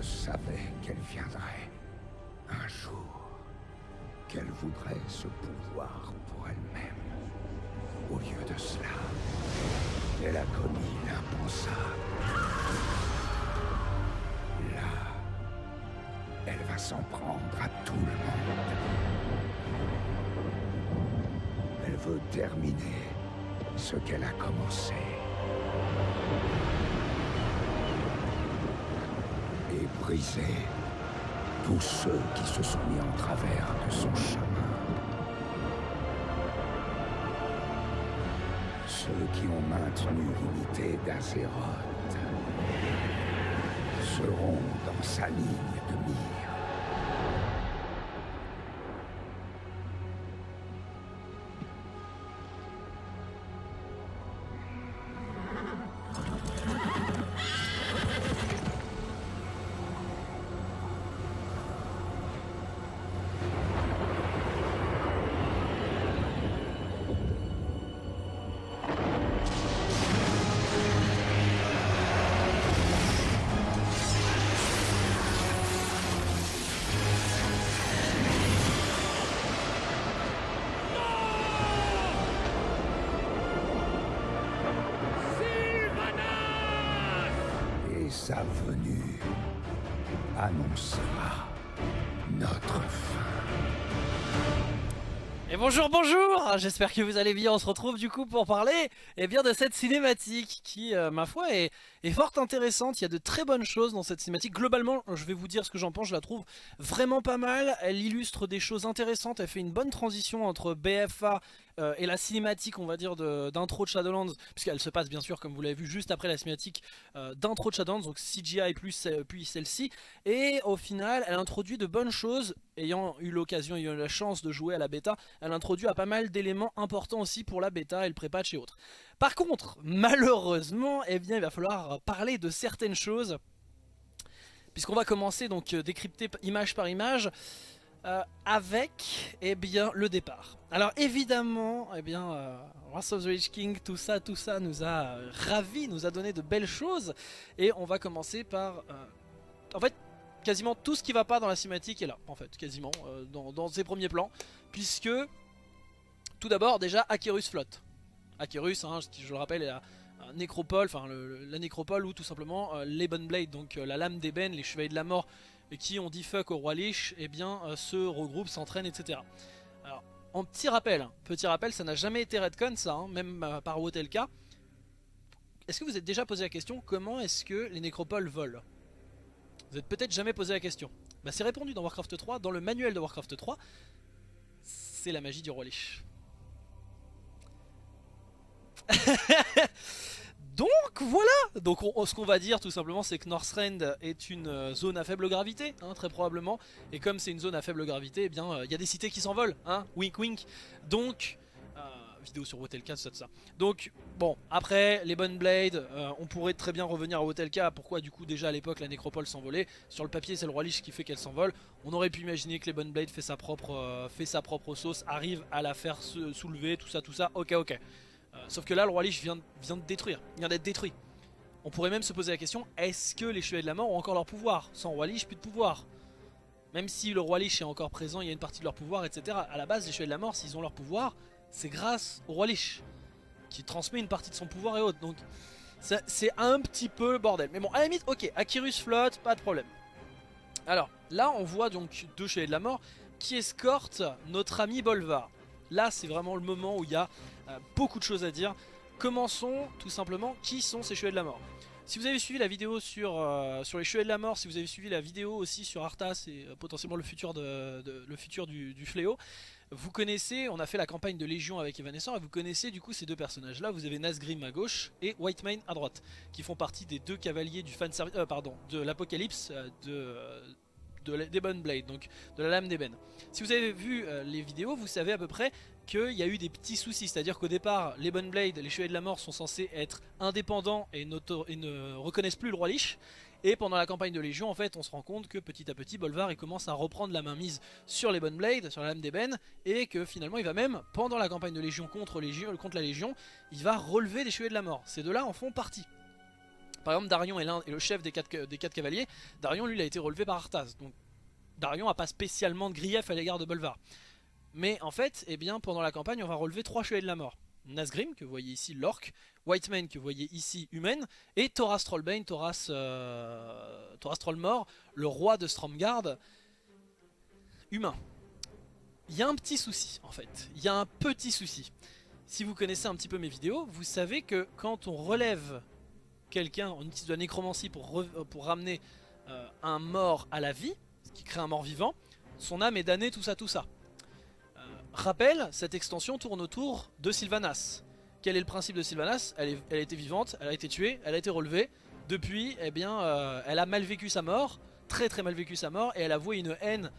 Je savais qu'elle viendrait. Un jour. Qu'elle voudrait ce pouvoir pour elle-même. Au lieu de cela, elle a commis l'impensable. Là, elle va s'en prendre à tout le monde. Elle veut terminer ce qu'elle a commencé. Tous ceux qui se sont mis en travers de son chemin. Ceux qui ont maintenu l'unité d'Azeroth seront dans sa ligne de mire. Et bonjour bonjour J'espère que vous allez bien, on se retrouve du coup pour parler eh bien, de cette cinématique qui, euh, ma foi, est, est fort intéressante. Il y a de très bonnes choses dans cette cinématique. Globalement, je vais vous dire ce que j'en pense, je la trouve vraiment pas mal. Elle illustre des choses intéressantes, elle fait une bonne transition entre BFA euh, et la cinématique, on va dire, d'intro de, Shadowlands, puisqu'elle se passe bien sûr, comme vous l'avez vu, juste après la cinématique euh, d'intro de Shadowlands, donc CGI plus, euh, puis celle-ci. Et au final, elle introduit de bonnes choses, ayant eu l'occasion, ayant eu la chance de jouer à la bêta, elle introduit à pas mal d'éléments importants aussi pour la bêta et le pré-patch et autres. Par contre, malheureusement, eh bien, il va falloir parler de certaines choses, puisqu'on va commencer donc décrypter image par image, euh, avec eh bien, le départ. Alors évidemment, eh bien, euh, Wrath of the Lich King, tout ça, tout ça nous a euh, ravis, nous a donné de belles choses, et on va commencer par... euh, en fait, quasiment tout ce qui va pas dans la cinématique est là, en fait, quasiment, euh, dans, ses premiers plans, puisque, tout d'abord, déjà, Akirus flotte. Akirus, hein, je le rappelle, est la nécropole, enfin la nécropole ou tout simplement euh, Blade, donc euh, la lame d'ébène, les chevaliers de la mort, qui ont dit fuck au roi Lich, et bien euh, se regroupent, s'entraînent, etc. Alors, en petit rappel, hein, petit rappel, ça n'a jamais été redcon ça, hein, même euh, par Wotelka. Est-ce que vous êtes déjà posé la question, comment est-ce que les nécropoles volent? Vous êtes peut-être jamais posé la question. Bah, c'est répondu dans Warcraft 3, dans le manuel de Warcraft 3, c'est la magie du roi Lich. Donc voilà Donc on- on- ce qu'on va dire tout simplement c'est que Northrend est une euh, zone à faible gravité, hein, très probablement. Et comme c'est une zone à faible gravité, eh bien euh, il y a des cités qui s'envolent, hein, wink wink. Donc, euh, vidéo sur Wotelka, tout ça, tout ça. Donc bon, après les bonnes blades, on pourrait très bien revenir à Wotelka. Pourquoi du coup déjà à l'époque la nécropole s'envolait? Sur le papier c'est le roi Lich qui fait qu'elle s'envole. On aurait pu imaginer que les bonnes blades fait sa propre, sauce, arrive à la faire soulever, tout ça, tout ça. Ok, ok. Euh, sauf que là, le roi Lich vient, vient de détruire, vient d'être détruit. On pourrait même se poser la question, est-ce que les chevaliers de la mort ont encore leur pouvoir? Sans roi Lich, plus de pouvoir. Même si le roi Lich est encore présent, il y a une partie de leur pouvoir, etc. À la base, les chevaliers de la mort, s'ils ont leur pouvoir, c'est grâce au roi Lich, qui transmet une partie de son pouvoir et autres. Donc, c'est un petit peu le bordel. Mais bon, à la limite, ok, Akirus flotte, pas de problème. Alors, là, on voit donc deux chevaliers de la mort qui escortent notre ami Bolvar. Là, c'est vraiment le moment où il y a beaucoup de choses à dire. Commençons tout simplement, qui sont ces chevaliers de la mort? Si vous avez suivi la vidéo sur, euh, sur les chevaliers de la mort, si vous avez suivi la vidéo aussi sur Arthas et euh, potentiellement le futur, de, le futur du, fléau, vous connaissez, on a fait la campagne de Légion avec Evanescent et vous connaissez du coup ces deux personnages là, vous avez Nazgrim à gauche et Whitemane à droite, qui font partie des deux cavaliers du fan euh, pardon, de l'Apocalypse, euh, de, de la- d'Ebon Blade, donc de la lame d'ébène. Si vous avez vu euh, les vidéos, vous savez à peu près qu'il y a eu des petits soucis, c'est-à-dire qu'au départ, les Bonne Blade, les Chevaliers de la Mort sont censés être indépendants et, ne reconnaissent plus le roi Lich. Et pendant la campagne de Légion, en fait, on se rend compte que petit à petit, Bolvar il commence à reprendre la main mise sur les Bonne Blade, sur la lame d'ébène, et que finalement, il va même, pendant la campagne de Légion contre, Légion, contre la Légion, il va relever des Chevaliers de la Mort. Ces deux-là en font partie. Par exemple, Darion est, le chef des quatre, des quatre cavaliers. Darion, lui, a été relevé par Arthas. Donc, Darion n'a pas spécialement de grief à l'égard de Bolvar. Mais en fait, eh bien, pendant la campagne, on va relever trois chevaliers de la mort. Nazgrim, que vous voyez ici, l'orc, Whiteman, que vous voyez ici, humaine, et Thoras Trollbane, Thoras, euh, Trollmore, le roi de Stromgard, humain. Il y a un petit souci, en fait. Il y a un petit souci. Si vous connaissez un petit peu mes vidéos, vous savez que quand on relève quelqu'un, on utilise de la nécromancie pour, pour ramener euh, un mort à la vie, ce qui crée un mort vivant, son âme est damnée, tout ça, tout ça. Rappel, cette extension tourne autour de Sylvanas. Quel est le principe de Sylvanas? Elle, a été vivante, elle a été tuée, elle a été relevée. Depuis, eh bien, euh, elle a mal vécu sa mort, très très mal vécu sa mort, et elle a voué une haine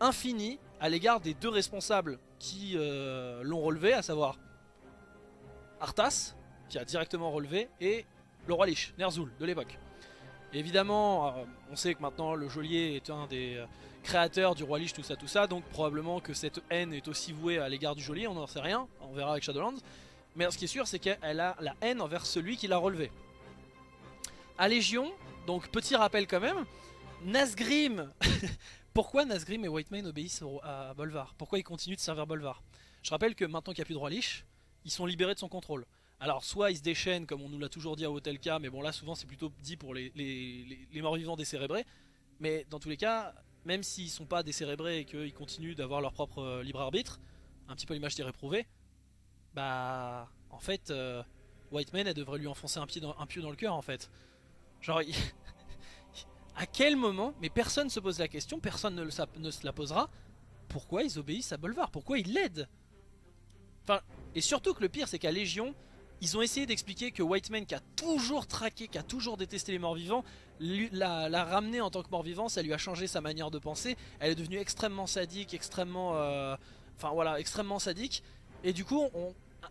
infinie à l'égard des deux responsables qui euh, l'ont relevé, à savoir Arthas, qui a directement relevé, et le roi Lich, Ner'zhul, de l'époque. Évidemment, euh, on sait que maintenant le geôlier est un des créateur du roi Lich, tout ça, tout ça. Donc probablement que cette haine est aussi vouée à l'égard du geôlier, on n'en sait rien, on verra avec Shadowlands. Mais ce qui est sûr, c'est qu'elle a la haine envers celui qui l'a relevé. À Légion, donc petit rappel quand même, Nazgrim Pourquoi Nazgrim et Whitemane obéissent à Bolvar? Pourquoi ils continuent de servir Bolvar? Je rappelle que maintenant qu'il n'y a plus de roi Lich, ils sont libérés de son contrôle. Alors soit ils se déchaînent comme on nous l'a toujours dit à Hotelka, mais bon là souvent c'est plutôt dit pour les, les morts vivants décérébrés. Mais dans tous les cas, même s'ils sont pas décérébrés et qu'ils continuent d'avoir leur propre euh, libre arbitre, un petit peu l'image des réprouvés, bah en fait euh, Whiteman elle devrait lui enfoncer un pied dans, un dans le cœur en fait. Genre à quel moment, mais personne ne se pose la question, personne ne, ne se la posera, pourquoi ils obéissent à Bolvar? Pourquoi ils l'aident? Enfin, et surtout que le pire c'est qu'à Légion, ils ont essayé d'expliquer que Whiteman qui a toujours traqué, qui a toujours détesté les morts vivants, l'a ramené en tant que mort-vivant, ça lui a changé sa manière de penser. Elle est devenue extrêmement sadique, extrêmement... Euh, enfin voilà, extrêmement sadique. Et du coup,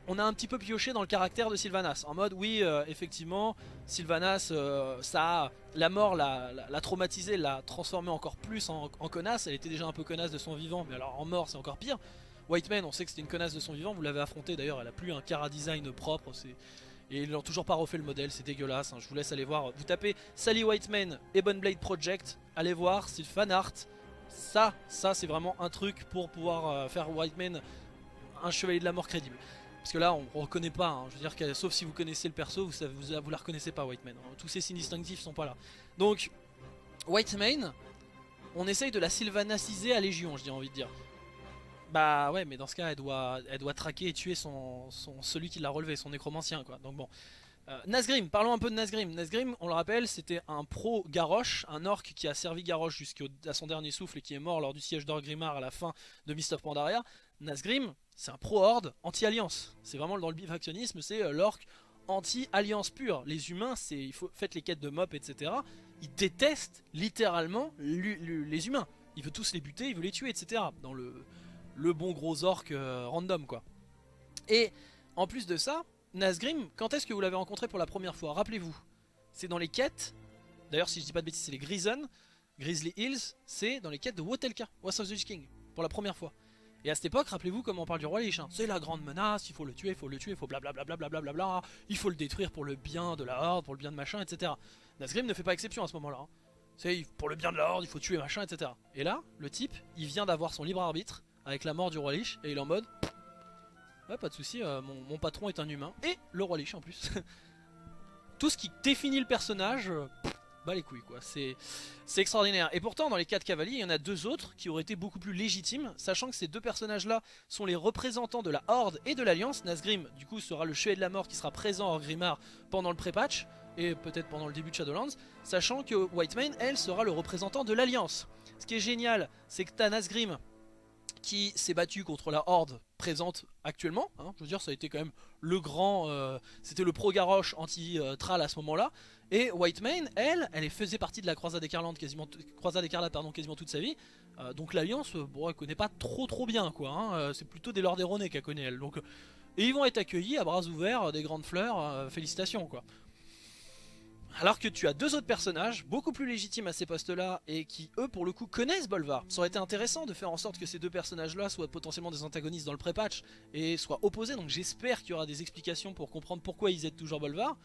on, a un petit peu pioché dans le caractère de Sylvanas. En mode, oui, euh, effectivement, Sylvanas, euh, ça la mort l'a traumatisé, l'a transformé encore plus en, connasse. Elle était déjà un peu connasse de son vivant, mais alors en mort, c'est encore pire. Whiteman, on sait que c'était une connasse de son vivant, vous l'avez affronté d'ailleurs, elle a plus un cara design propre, et ils n'ont toujours pas refait le modèle, c'est dégueulasse, hein. je vous laisse aller voir. Vous tapez Sally Whiteman Ebon Blade Project, allez voir, c'est art. Ça, ça c'est vraiment un truc pour pouvoir euh, faire Whiteman un chevalier de la mort crédible. Parce que là, on ne reconnaît pas, hein. je veux dire, sauf si vous connaissez le perso, vous, vous, vous la reconnaissez pas Whiteman. Hein. Tous ces signes distinctifs sont pas là. Donc, Whiteman, on essaye de la sylvanaciser à Légion, j'ai envie de dire. Bah ouais, mais dans ce cas, elle doit, elle doit traquer et tuer son, celui qui l'a relevé, son nécromancien, quoi. Donc bon. Euh, Nazgrim, parlons un peu de Nazgrim. Nazgrim, on le rappelle, c'était un pro Garrosh, un orc qui a servi Garrosh jusqu'à son dernier souffle et qui est mort lors du siège d'Orgrimmar à la fin de Mist of Pandaria. Nazgrim, c'est un pro horde anti-alliance. C'est vraiment dans le bifactionnisme, c'est euh, l'orc anti-alliance pure. Les humains, c'est il faut faites les quêtes de mop, etc. Ils détestent littéralement les humains. Il veut tous les buter, il veut les tuer, etc. Dans le le bon gros orc euh, random quoi. Et en plus de ça, Nazgrim, quand est-ce que vous l'avez rencontré pour la première fois? Rappelez-vous, c'est dans les quêtes, d'ailleurs si je dis pas de bêtises c'est les Grison, Grizzly Hills, c'est dans les quêtes de Wotelka, West of the King, pour la première fois. Et à cette époque, rappelez-vous comment on parle du roi Lich, c'est la grande menace, il faut le tuer, il faut le tuer, il faut blablabla, bla il faut le détruire pour le bien de la horde, pour le bien de machin, etc. Nazgrim ne fait pas exception à ce moment-là. Hein. C'est pour le bien de la horde, il faut tuer machin, etc. Et là, le type, il vient d'avoir son libre arbitre, avec la mort du roi Lich et il est en mode ouais pas de souci euh, mon, patron est un humain et le roi Lich en plus. Tout ce qui définit le personnage bah les couilles quoi. C'est extraordinaire. Et pourtant dans les 4 cavaliers il y en a deux autres qui auraient été beaucoup plus légitimes sachant que ces deux personnages là sont les représentants de la Horde et de l'Alliance. Nazgrim du coup sera le chevalier de la mort qui sera présent en Grimard pendant le pré-patch et peut-être pendant le début de Shadowlands sachant que Whitemane elle sera le représentant de l'Alliance. Ce qui est génial c'est que t'as Nazgrim qui s'est battu contre la horde présente actuellement. Hein. je veux dire, ça a été quand même le grand... Euh, c'était le pro-garoche anti-tral à ce moment-là. Et Whitemane, elle, elle faisait partie de la croisade écarlate quasiment, pardon, quasiment toute sa vie. Euh, donc l'alliance, euh, bon, elle connaît pas trop trop bien quoi. Hein. C'est plutôt des Lords erronés qu'elle connaît elle. Donc, et ils vont être accueillis à bras ouverts, des grandes fleurs, félicitations quoi. Alors que tu as deux autres personnages, beaucoup plus légitimes à ces postes-là, et qui, eux, pour le coup, connaissent Bolvar. Ça aurait été intéressant de faire en sorte que ces deux personnages-là soient potentiellement des antagonistes dans le pré-patch, et soient opposés, donc j'espère qu'il y aura des explications pour comprendre pourquoi ils aident toujours Bolvar.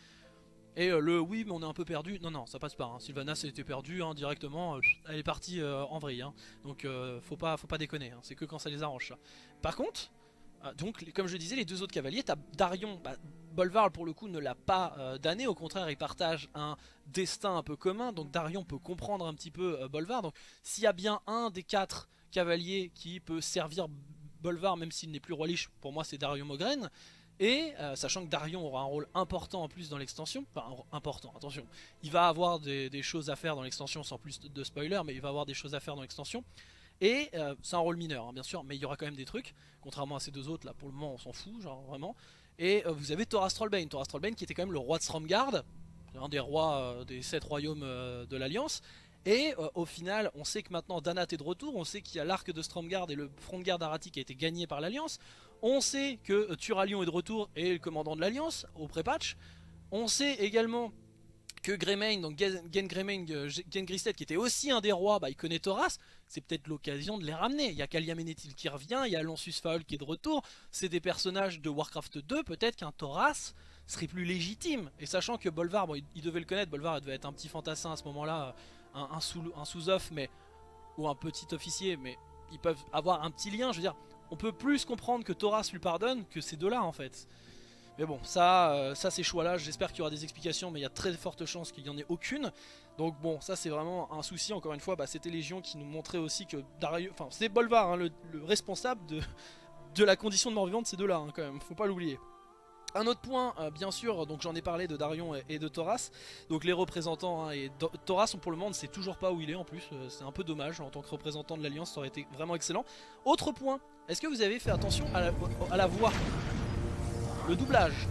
Et euh, le oui mais on est un peu perdu, non non ça passe pas, hein. Sylvanas était perdu hein, directement, euh, elle est partie euh, en vrille, hein. donc faut, pas, faut pas déconner, hein. c'est que quand ça les arrange. Par contre, donc les- comme je disais les deux autres cavaliers, t'as Darion, bah, Bolvar pour le coup ne l'a pas euh, damné, au contraire il partage un destin un peu commun, donc Darion peut comprendre un petit peu euh, Bolvar, donc s'il y a bien un des quatre cavaliers qui peut servir Bolvar même s'il n'est plus roi pour moi c'est Darion Mogren, et euh, sachant que Darion aura un rôle important en plus dans l'extension, enfin important, attention, il va avoir des, des choses à faire dans l'extension sans plus de, de spoiler, mais il va avoir des choses à faire dans l'extension. Et euh, c'est un rôle mineur, hein, bien sûr, mais il y aura quand même des trucs, contrairement à ces deux autres là, pour le moment on s'en fout, genre vraiment. Et euh, vous avez Thoras Trollbane, qui était quand même le roi de Stromgard, un des rois euh, des sept royaumes de l'Alliance. Et au final, on sait que maintenant Danat est de retour, on sait qu'il y a l'arc de Stromgard et le front de garde Arati qui a été gagné par l'Alliance. On sait que Turalion est de retour et le commandant de l'Alliance au pré-patch. On sait également que Greymane, donc Gen Gen euh, qui était aussi un des rois, bah, il connaît Thoras. C'est peut-être l'occasion de les ramener. Il y a Kalia Menethil qui revient, il y a Lansus Faol qui est de retour. C'est des personnages de Warcraft 2. Peut-être qu'un Thoras serait plus légitime. Et sachant que Bolvar, il, devait le connaître, Bolvar devait être un petit fantassin à ce moment-là, un sous-off, mais ou un petit officier, mais ils peuvent avoir un petit lien. Je veux dire, on peut plus comprendre que Thoras lui pardonne que ces deux-là en fait. Mais bon, ça, euh, ça ces choix-là, j'espère qu'il y aura des explications, mais il y a très forte chance qu'il n'y en ait aucune. Donc bon, ça c'est vraiment un souci. Encore une fois, bah, c'était Légion qui nous montrait aussi que Darius, enfin c'est Bolvar, hein, le, le responsable de, la condition de mort vivante ces deux-là, hein, quand même. Faut pas l'oublier. Un autre point, euh, bien sûr, donc j'en ai parlé de Darion et, de Thoras, donc les représentants, hein, et Thoras pour le moment ne sait toujours pas où il est en plus, euh, c'est un peu dommage, en tant que représentant de l'Alliance ça aurait été vraiment excellent. Autre point, est-ce que vous avez fait attention à la voix Le doublage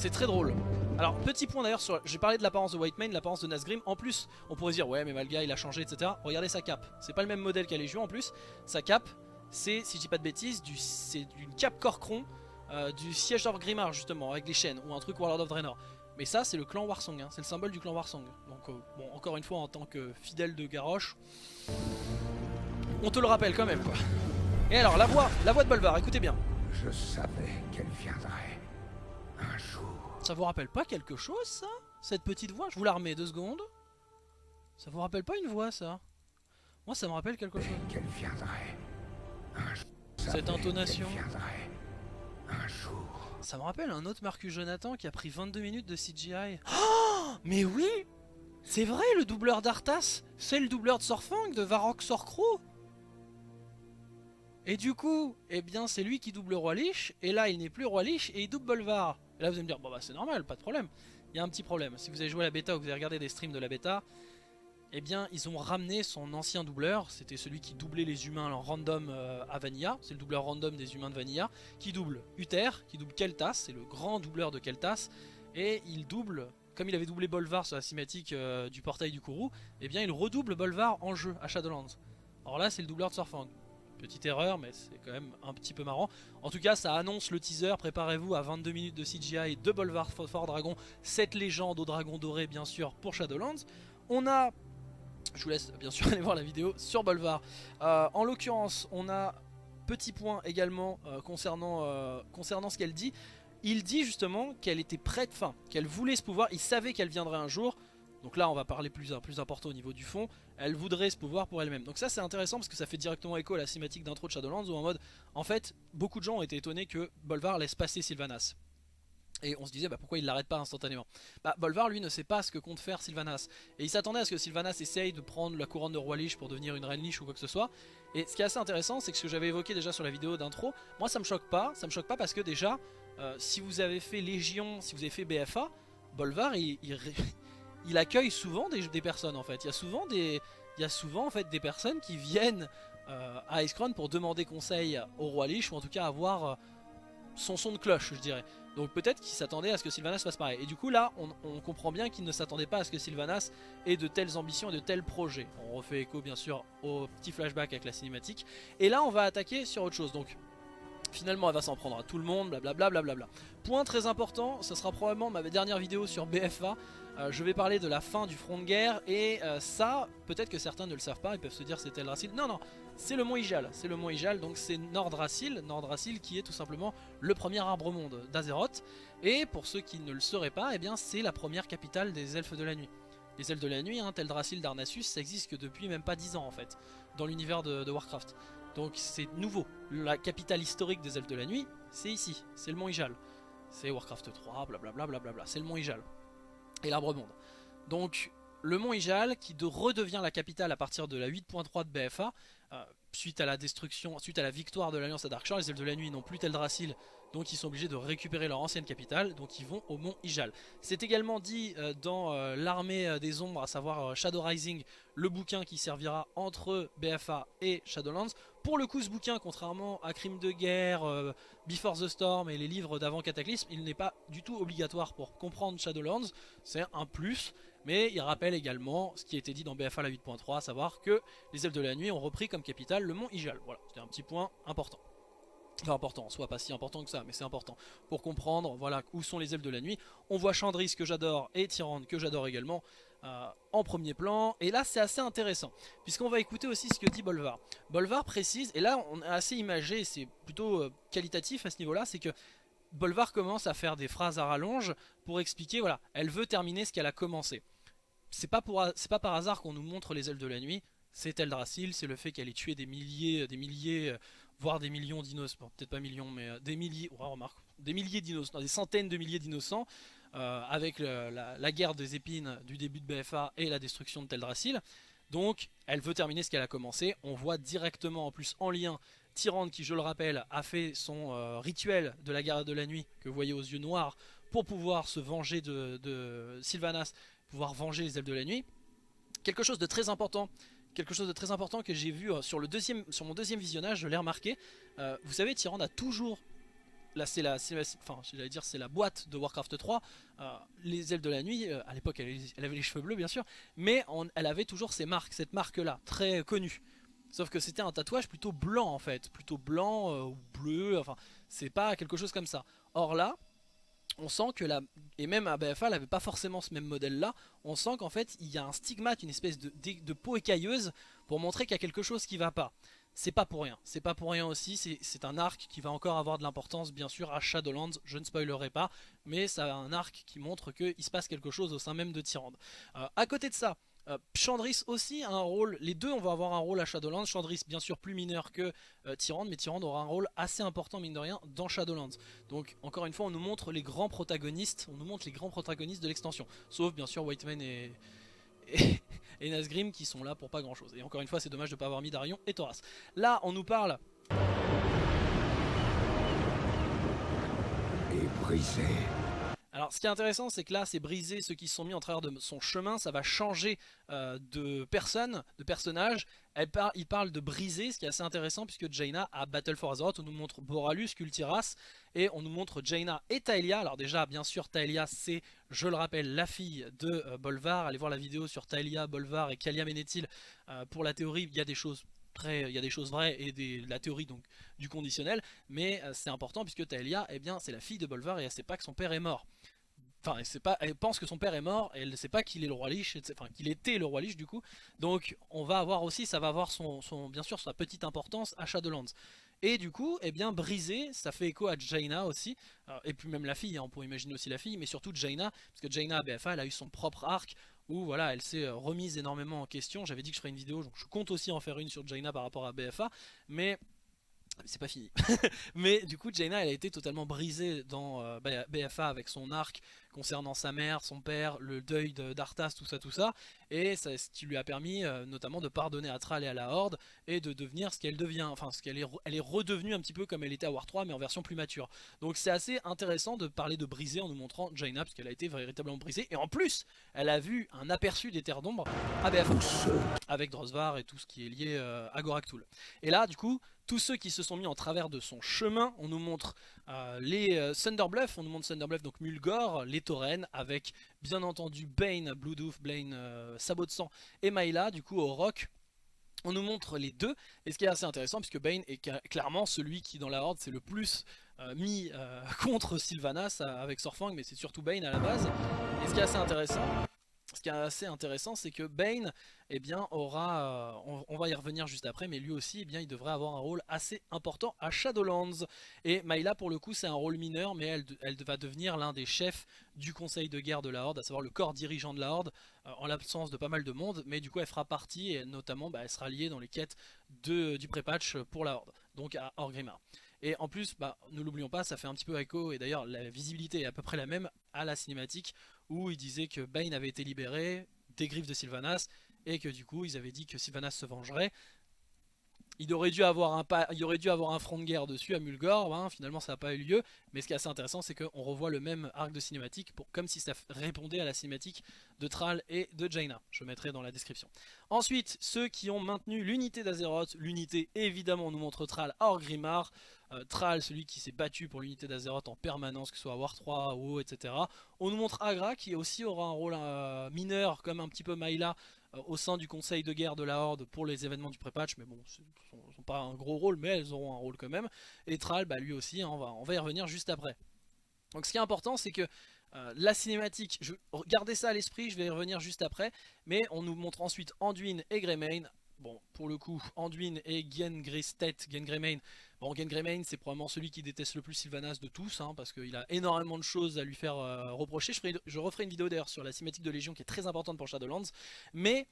c'est très drôle. Alors, petit point d'ailleurs sur. J'ai parlé de l'apparence de Whitemane, l'apparence de Nazgrim. En plus, on pourrait dire, ouais, mais Malga il a changé, etc. Regardez sa cape. C'est pas le même modèle qu'à Légion en plus. Sa cape, c'est, si je dis pas de bêtises, c'est d'une cape Corcron, euh, du siège d'Orgrimmar justement, avec les chaînes, ou un truc Warlord of Draenor. Mais ça, c'est le clan Warsong, hein. c'est le symbole du clan Warsong. Donc, euh, bon, encore une fois, en tant que fidèle de Garrosh, on te le rappelle quand même, quoi. Et alors, la voix, la voix de Bolvar, écoutez bien. Je savais qu'elle viendrait. Un jour. Ça vous rappelle pas quelque chose, ça? Cette petite voix? Je vous la remets deux secondes. Ça vous rappelle pas une voix, ça? Moi, ça me rappelle quelque chose. Qu'elle viendrait. Un jour. Cette intonation. qu'elle viendrait. Un jour. Ça me rappelle un autre Marcus Jonathan qui a pris 22 minutes de CGI. Oh Mais oui C'est vrai, le doubleur d'Arthas, c'est le doubleur de Sorfang, de Varrock Sorcro Et du coup, eh bien c'est lui qui double Roi Lich, et là il n'est plus Roi Lich, et il double Bolvar. Et là vous allez me dire, bon bah c'est normal, pas de problème. Il y a un petit problème, si vous avez joué à la bêta ou que vous avez regardé des streams de la bêta, eh bien ils ont ramené son ancien doubleur, c'était celui qui doublait les humains en random euh, à Vanilla, c'est le doubleur random des humains de Vanilla, qui double Uther, qui double Keltas, c'est le grand doubleur de Keltas, et il double, comme il avait doublé Bolvar sur la cinématique euh, du portail du Kourou, eh bien il redouble Bolvar en jeu à Shadowlands. Alors là c'est le doubleur de Surfang. Petite erreur, mais c'est quand même un petit peu marrant. En tout cas, ça annonce le teaser. Préparez-vous à 22 minutes de CGI de Bolvar Fort Dragon, cette légende au dragon doré, bien sûr, pour Shadowlands. On a je vous laisse bien sûr aller voir la vidéo sur Bolvar. Euh, en l'occurrence, on a petit point également euh, concernant, euh, concernant ce qu'elle dit. Il dit justement qu'elle était prête, enfin qu'elle voulait ce pouvoir, il savait qu'elle viendrait un jour. Donc là on va parler plus, important au niveau du fond. Elle voudrait ce pouvoir pour elle-même. Donc ça c'est intéressant parce que ça fait directement écho à la cinématique d'intro de Shadowlands où en mode, en fait, beaucoup de gens ont été étonnés que Bolvar laisse passer Sylvanas. Et on se disait bah, pourquoi il l'arrête pas instantanément? Bah Bolvar lui ne sait pas ce que compte faire Sylvanas Et il s'attendait à ce que Sylvanas essaye de prendre la couronne de roi Lich pour devenir une reine Lich ou quoi que ce soit Et ce qui est assez intéressant c'est que ce que j'avais évoqué déjà sur la vidéo d'intro Moi ça me choque pas, ça me choque pas parce que déjà euh, Si vous avez fait Légion, si vous avez fait BFA Bolvar il, il, il accueille souvent des, personnes en fait Il y a souvent des, il y a souvent en fait des personnes qui viennent euh, à Icecrown pour demander conseil au roi Lich Ou en tout cas avoir euh, son son de cloche je dirais donc peut-être qu'il s'attendait à ce que Sylvanas fasse pareil. Et du coup là, on, on comprend bien qu'il ne s'attendait pas à ce que Sylvanas ait de telles ambitions et de tels projets. On refait écho bien sûr au petit flashback avec la cinématique. Et là, on va attaquer sur autre chose. Donc Finalement elle va s'en prendre à tout le monde, blablabla. Bla Point très important, ce sera probablement ma dernière vidéo sur BFA. Euh, je vais parler de la fin du front de guerre et euh, ça, peut-être que certains ne le savent pas, ils peuvent se dire c'est Eldrassil. Non, non, c'est le mont Ijal, c'est le mont Ijal, donc c'est Nordrassil, Nordrassil qui est tout simplement le premier arbre monde d'Azeroth. Et pour ceux qui ne le sauraient pas, eh bien c'est la première capitale des elfes de la nuit. Les elfes de la nuit, hein, Teldrassil, Darnassus, ça existe que depuis même pas 10 ans en fait, dans l'univers de, Warcraft. Donc c'est nouveau. La capitale historique des elfes de la nuit, c'est ici, c'est le mont Ijal. C'est Warcraft 3, blablabla, blablabla, c'est le mont Ijal. Et l'arbre monde. Donc le mont Ijal qui redevient la capitale à partir de la 8.3 de BFA, euh, suite à la destruction, suite à la victoire de l'Alliance à Darkshore, les elfes de la nuit n'ont plus Teldrassil, donc ils sont obligés de récupérer leur ancienne capitale, donc ils vont au mont Ijal. C'est également dit euh, dans euh, l'armée des ombres, à savoir Shadow Rising, le bouquin qui servira entre BFA et Shadowlands. Pour le coup ce bouquin, contrairement à Crime de guerre, Before the Storm et les livres d'avant Cataclysme, il n'est pas du tout obligatoire pour comprendre Shadowlands, c'est un plus. Mais il rappelle également ce qui a été dit dans BFA la 8.3, à savoir que les elfes de la nuit ont repris comme capitale le mont Ijal. Voilà, c'était un petit point important. Enfin important, soit pas si important que ça, mais c'est important pour comprendre voilà où sont les elfes de la nuit. On voit Chandris que j'adore et Tyrande que j'adore également euh, en premier plan. Et là c'est assez intéressant, puisqu'on va écouter aussi ce que dit Bolvar. Bolvar précise, et là on est assez imagé, c'est plutôt euh, qualitatif à ce niveau-là, c'est que Bolvar commence à faire des phrases à rallonge pour expliquer, voilà, elle veut terminer ce qu'elle a commencé c'est pas, pas par hasard qu'on nous montre les ailes de la nuit. C'est Eldrassil, c'est le fait qu'elle ait tué des milliers, des milliers, euh, voire des millions d'innocents, peut-être pas millions, mais des milliers, remarque, des milliers d'innocents, des centaines de milliers d'innocents, euh, avec la, guerre des épines du début de BFA et la destruction de Teldrassil. Donc, elle veut terminer ce qu'elle a commencé. On voit directement, en plus, en lien, Tyrande, qui, je le rappelle, a fait son rituel de la guerre de la nuit, que vous voyez aux yeux noirs, pour pouvoir se venger de, Sylvanas pouvoir venger les elfes de la nuit. Quelque chose de très important, quelque chose de très important que j'ai vu euh, sur, le deuxième, sur mon deuxième visionnage, je l'ai remarqué. Euh, vous savez, Tyrande a toujours là c'est la, boîte de Warcraft 3 euh, les elfes de la nuit à l'époque elle, avait les cheveux bleus bien sûr mais elle avait toujours ces marques cette marque là très connue sauf que c'était un tatouage plutôt blanc en fait plutôt blanc ou bleu enfin c'est pas quelque chose comme ça or là on sent que la... Et même à BFA, elle n'avait pas forcément ce même modèle-là. On sent qu'en fait, il y a un stigmate, une espèce de, peau écailleuse pour montrer qu'il y a quelque chose qui va pas. C'est pas pour rien. C'est pas pour rien aussi. C'est un arc qui va encore avoir de l'importance, bien sûr, à Shadowlands. Je ne spoilerai pas. Mais c'est un arc qui montre qu'il se passe quelque chose au sein même de Tyrande. Euh, à côté de ça, euh, Chandris aussi a un rôle, les deux on va avoir un rôle à Shadowlands, Chandris bien sûr plus mineur que euh, Tyrande, mais Tyrande aura un rôle assez important mine de rien dans Shadowlands. Donc encore une fois on nous montre les grands protagonistes, on nous montre les grands protagonistes de l'extension, sauf bien sûr Whiteman et, et, Nazgrim qui sont là pour pas grand chose. Et encore une fois c'est dommage de ne pas avoir mis Darion et Thoras. Là on nous parle... Et brisé alors ce qui est intéressant c'est que là c'est brisé ceux qui sont mis en travers de son chemin, ça va changer euh, de personne, de personnage. il parle de briser, ce qui est assez intéressant puisque Jaina a Battle for Azeroth, on nous montre Boralus, Kultiras et on nous montre Jaina et Taelia. Alors déjà bien sûr Taelia c'est, je le rappelle, la fille de euh, Bolvar. Allez voir la vidéo sur Taelia, Bolvar et Kalia Menethil. Euh, pour la théorie il y a des choses des choses vraies et la théorie donc du conditionnel, mais c'est important puisque Taelia, eh bien, c'est la fille de Bolvar et elle sait pas que son père est mort. Enfin, elle, pas, elle pense que son père est mort et elle ne sait pas qu'il est le roi Lich, enfin qu'il était le roi Lich du coup. Donc on va avoir aussi, ça va avoir son, bien sûr sa petite importance à Shadowlands. Et du coup, eh bien brisé, ça fait écho à Jaina aussi, et puis même la fille, hein, on pourrait imaginer aussi la fille, mais surtout Jaina, parce que Jaina à BFA, elle a eu son propre arc, où voilà, elle s'est euh, remise énormément en question. J'avais dit que je ferais une vidéo, donc je compte aussi en faire une sur Jaina par rapport à BFA, mais c'est pas fini. mais du coup, Jaina, elle a été totalement brisée dans euh, BFA avec son arc concernant sa mère, son père, le deuil d'Arthas, tout ça, tout ça. Et ça, ce qui lui a permis euh, notamment de pardonner à Thrall et à la Horde et de devenir ce qu'elle devient. Enfin, ce qu'elle est, elle est redevenue un petit peu comme elle était à War 3, mais en version plus mature. Donc c'est assez intéressant de parler de briser en nous montrant Jaina, parce qu'elle a été véritablement brisée. Et en plus, elle a vu un aperçu des terres d'ombre à BFA, avec Drosvar et tout ce qui est lié euh, à Goraktul. Et là, du coup, tous ceux qui se sont mis en travers de son chemin. On nous montre euh, les euh, Thunderbluff, on nous montre Thunderbluff, donc Mulgore, les Tauren, avec bien entendu Bane, Bloodhoof, Blaine, euh, Sabot de Sang et Maïla, du coup au rock. on nous montre les deux, et ce qui est assez intéressant, puisque Bane est clairement celui qui dans la Horde c'est le plus mis contre Sylvanas avec Sorfang, mais c'est surtout Bane à la base. Et ce qui est assez intéressant, ce qui est assez intéressant, c'est que Bane, eh aura, euh, on, va y revenir juste après, mais lui aussi, eh bien, il devrait avoir un rôle assez important à Shadowlands. Et Maïla, pour le coup, c'est un rôle mineur, mais elle, elle va devenir l'un des chefs du conseil de guerre de la Horde, à savoir le corps dirigeant de la Horde, euh, en l'absence de pas mal de monde, mais du coup, elle fera partie, et notamment, bah, elle sera liée dans les quêtes du pré-patch pour la Horde, donc à Orgrimmar. Et en plus, bah, ne l'oublions pas, ça fait un petit peu écho, et d'ailleurs la visibilité est à peu près la même à la cinématique, où il disait que Bane avait été libéré des griffes de Sylvanas, et que du coup ils avaient dit que Sylvanas se vengerait. Il aurait, dû avoir un front de guerre dessus à Mulgore, hein, finalement ça n'a pas eu lieu, mais ce qui est assez intéressant c'est qu'on revoit le même arc de cinématique, pour, comme si ça répondait à la cinématique de Thrall et de Jaina, je mettrai dans la description. Ensuite, ceux qui ont maintenu l'unité d'Azeroth, l'unité évidemment on nous montre Thrall à Orgrimmar, euh, Thrall, celui qui s'est battu pour l'unité d'Azeroth en permanence, que ce soit War 3, WoW, etc. On nous montre Agra qui aussi aura un rôle euh, mineur, comme un petit peu euh, au sein du conseil de guerre de la Horde pour les événements du pré-patch, mais bon, ils sont pas un gros rôle, mais elles auront un rôle quand même. Et Thrall, bah, lui aussi, hein, on, va, on va y revenir juste après. Donc ce qui est important, c'est que la cinématique, je, gardez ça à l'esprit, je vais y revenir juste après, mais on nous montre ensuite Anduin et Greymane. Bon, pour le coup, Anduin et Gen Greystet, Gen Greymane, Bon, Greymane, c'est probablement celui qui déteste le plus Sylvanas de tous, hein, parce qu'il a énormément de choses à lui faire euh, reprocher. Je, je referai une vidéo d'ailleurs sur la cinématique de Légion qui est très importante pour Shadowlands. Mais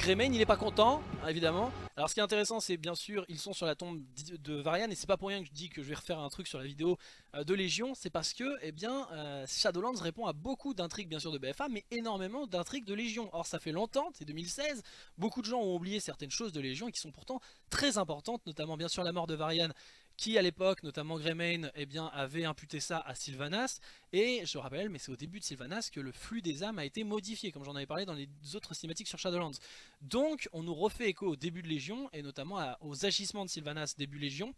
Greymane il est pas content évidemment. Alors ce qui est intéressant c'est bien sûr ils sont sur la tombe de Varian Et c'est pas pour rien que je dis que je vais refaire un truc sur la vidéo euh, de Légion C'est parce que eh bien, euh, Shadowlands répond à beaucoup d'intrigues bien sûr de BFA Mais énormément d'intrigues de Légion. Or ça fait longtemps, c'est 2016 Beaucoup de gens ont oublié certaines choses de Légion qui sont pourtant très importantes Notamment bien sûr la mort de Varian qui à l'époque, notamment Greymane, eh bien, avait imputé ça à Sylvanas. Et je rappelle, mais c'est au début de Sylvanas que le flux des âmes a été modifié, comme j'en avais parlé dans les autres cinématiques sur Shadowlands. Donc on nous refait écho au début de Légion, et notamment aux agissements de Sylvanas début Légion,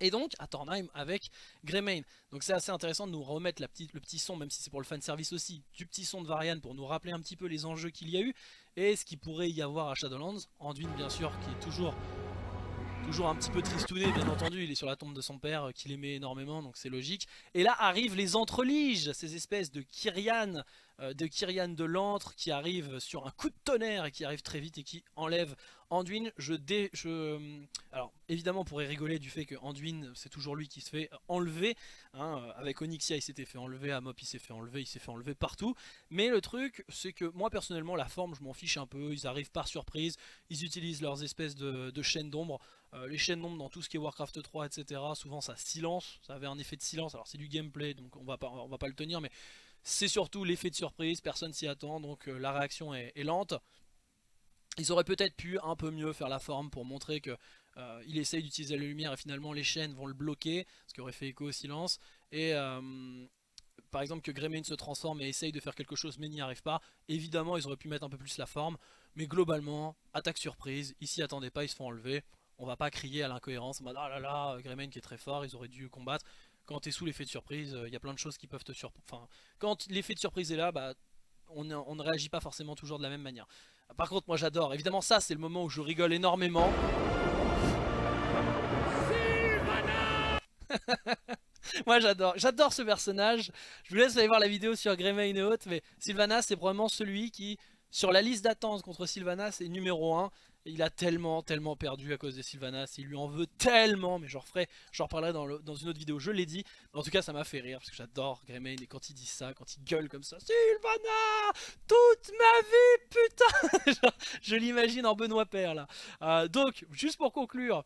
et donc à Tornheim avec Greymane. Donc c'est assez intéressant de nous remettre le petit son, même si c'est pour le fanservice aussi, du petit son de Varian pour nous rappeler un petit peu les enjeux qu'il y a eu et ce qu'il pourrait y avoir à Shadowlands. Anduin bien sûr qui est toujours Toujours un petit peu tristouné bien entendu, il est sur la tombe de son père euh, qu'il aimait énormément donc c'est logique. Et là arrivent les entreliges, ces espèces de Kyrian, euh, de Kyrian de l'antre qui arrivent sur un coup de tonnerre et qui arrivent très vite et qui enlèvent Anduin. Je dé, euh, alors évidemment on pourrait rigoler du fait que Anduin c'est toujours lui qui se fait enlever. Hein, avec Onyxia il s'était fait enlever, Amop il s'est fait enlever, il s'est fait enlever partout. Mais le truc c'est que moi personnellement la forme je m'en fiche un peu, ils arrivent par surprise, ils utilisent leurs espèces de chaînes d'ombre. Euh, les chaînes d'ombre dans tout ce qui est Warcraft 3, etc. Souvent ça silence, ça avait un effet de silence. Alors c'est du gameplay, donc on va pas, va pas le tenir, mais c'est surtout l'effet de surprise. Personne s'y attend, donc euh, la réaction est, lente. Ils auraient peut-être pu un peu mieux faire la forme pour montrer que euh, il essaye d'utiliser la lumière et finalement les chaînes vont le bloquer, ce qui aurait fait écho au silence. Et par exemple que Greymane se transforme et essaye de faire quelque chose mais n'y arrive pas. Évidemment ils auraient pu mettre un peu plus la forme, mais globalement, attaque surprise, ils s'y attendaient pas, ils se font enlever on va pas crier à l'incohérence en mode ah là là, qui est très fort, ils auraient dû combattre. Quand tu es sous l'effet de surprise, il euh, y a plein de choses qui peuvent te surprendre. Enfin, quand l'effet de surprise est là, bah, on, ne réagit pas forcément toujours de la même manière. Par contre, moi j'adore. Évidemment, ça c'est le moment où je rigole énormément. moi j'adore, j'adore ce personnage. Je vous laisse aller voir la vidéo sur Greymane et autres, mais Sylvanas c'est probablement celui qui, sur la liste d'attente contre Sylvanas, est numéro 1 il a tellement, tellement perdu à cause de Sylvanas, il lui en veut tellement, mais j'en referai, j'en reparlerai dans, une autre vidéo, je l'ai dit. En tout cas, ça m'a fait rire, parce que j'adore Greymane, et quand il dit ça, quand il gueule comme ça, Sylvanas, toute ma vie, putain Je l'imagine en Benoît Père, là. Euh, donc, juste pour conclure,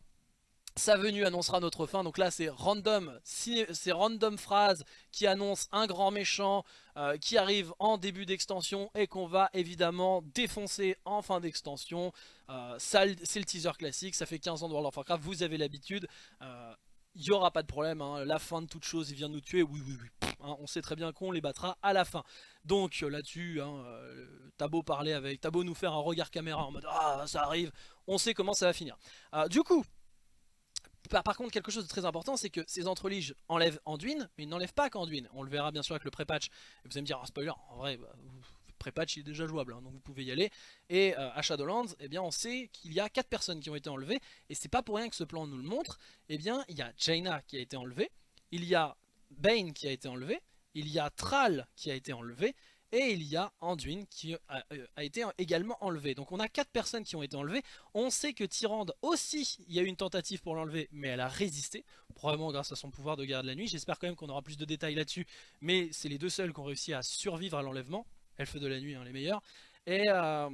sa venue annoncera notre fin, donc là c'est random, c'est random phrase qui annonce un grand méchant euh, qui arrive en début d'extension et qu'on va évidemment défoncer en fin d'extension. Euh, c'est le teaser classique, ça fait 15 ans de World of Warcraft, vous avez l'habitude. Il euh, n'y aura pas de problème, hein. la fin de toute chose, il vient nous tuer, oui oui oui, hein, on sait très bien qu'on les battra à la fin. Donc là-dessus, hein, t'as parler avec, t'as beau nous faire un regard caméra en mode « Ah, ça arrive », on sait comment ça va finir. du coup, par, contre, quelque chose de très important, c'est que ces entreliges enlèvent Anduin, mais ils n'enlèvent pas qu'Anduin. On le verra bien sûr avec le pré-patch. Vous allez me dire, oh, spoiler, en vrai, bah, pré-patch est déjà jouable, hein, donc vous pouvez y aller. Et euh, à Shadowlands, eh bien, on sait qu'il y a 4 personnes qui ont été enlevées, et c'est pas pour rien que ce plan nous le montre. Eh bien, il y a Jaina qui a été enlevée, il y a Bane qui a été enlevé, il y a Thrall qui a été enlevé, et il y a Anduin qui a, euh, été également enlevé. Donc on a 4 personnes qui ont été enlevées. On sait que Tyrande aussi, il y a eu une tentative pour l'enlever, mais elle a résisté. Probablement grâce à son pouvoir de garde la nuit. J'espère quand même qu'on aura plus de détails là-dessus. Mais c'est les deux seuls qui ont réussi à survivre à l'enlèvement. Elfes de la nuit, hein, les meilleurs. Et, euh,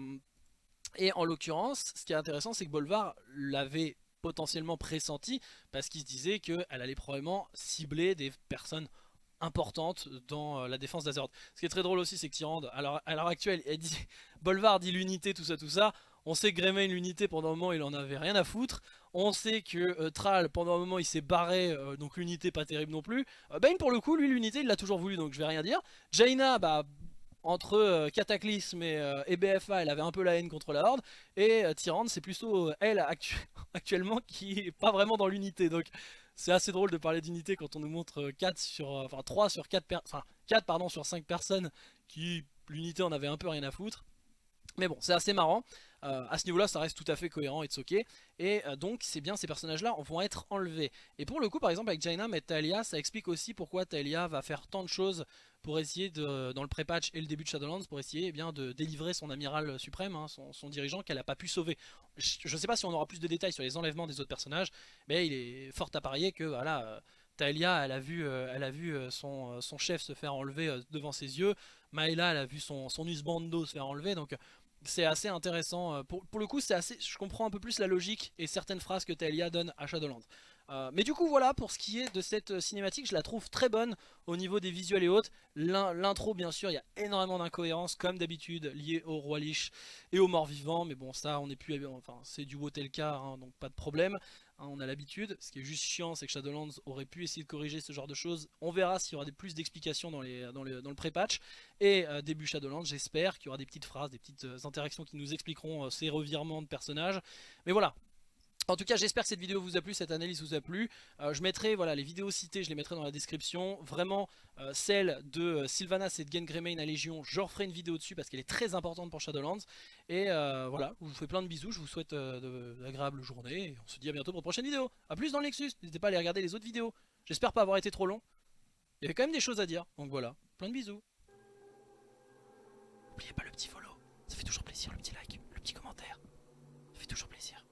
et en l'occurrence, ce qui est intéressant, c'est que Bolvar l'avait potentiellement pressenti parce qu'il se disait qu'elle allait probablement cibler des personnes importante dans euh, la défense d'Azeroth. Ce qui est très drôle aussi, c'est que Tyrande, à l'heure actuelle, elle dit, Bolvar dit l'unité, tout ça, tout ça. On sait que Greymane, l'unité, pendant un moment, il en avait rien à foutre. On sait que euh, Thrall, pendant un moment, il s'est barré, euh, donc l'unité pas terrible non plus. Bane, pour le coup, lui, l'unité, il l'a toujours voulu, donc je vais rien dire. Jaina, bah, entre Cataclysme et, BFA, elle avait un peu la haine contre la Horde. Et Tyrande, c'est plutôt elle, actuellement, qui est pas vraiment dans l'unité. Donc c'est assez drôle de parler d'unité quand on nous montre 4 euh, sur, euh, enfin 3 sur 4, enfin 4 pardon, sur 5 personnes qui l'unité en avait un peu rien à foutre. Mais bon, c'est assez marrant. Euh, à ce niveau-là, ça reste tout à fait cohérent et ok. Et donc, c'est bien, ces personnages-là vont être enlevés. Et pour le coup, par exemple, avec Jaina et Talia, ça explique aussi pourquoi Talia va faire tant de choses pour essayer, de, dans le pré-patch et le début de Shadowlands, pour essayer eh bien, de délivrer son amiral suprême, hein, son, dirigeant, qu'elle n'a pas pu sauver. Je ne sais pas si on aura plus de détails sur les enlèvements des autres personnages, mais il est fort à parier que voilà, euh, Talia, elle a vu, euh, elle a vu euh, son, chef se faire enlever devant ses yeux. Maela, elle a vu son, son Usbando se faire enlever. Donc c'est assez intéressant. Pour, pour le coup, c'est assez, je comprends un peu plus la logique et certaines phrases que Talia donne à Shadowlands. Euh, mais du coup voilà pour ce qui est de cette euh, cinématique je la trouve très bonne au niveau des visuels et autres L'intro bien sûr il y a énormément d'incohérences comme d'habitude liées au roi lich et aux morts vivants Mais bon ça on est plus enfin c'est du Wotelka hein, donc pas de problème hein, On a l'habitude. Ce qui est juste chiant c'est que Shadowlands aurait pu essayer de corriger ce genre de choses. On verra s'il y aura plus d'explications dans, le pré-patch. Et euh, début Shadowlands j'espère qu'il y aura des petites phrases Des petites interactions qui nous expliqueront ces revirements de personnages. Mais voilà en tout cas j'espère que cette vidéo vous a plu, cette analyse vous a plu. Euh, je mettrai voilà, les vidéos citées, je les mettrai dans la description. Vraiment euh, celle de euh, Sylvanas et de Greymane à Légion, je referai une vidéo dessus parce qu'elle est très importante pour Shadowlands. Et voilà, je vous fais plein de bisous, je vous souhaite d'agréables journées et on se dit à bientôt pour une prochaine vidéo. A plus dans le Nexus, n'hésitez pas à aller regarder les autres vidéos. J'espère pas avoir été trop long. Il y avait quand même des choses à dire, donc voilà, plein de bisous. N'oubliez pas le petit follow, ça fait toujours plaisir le petit like, le petit commentaire. Ça fait toujours plaisir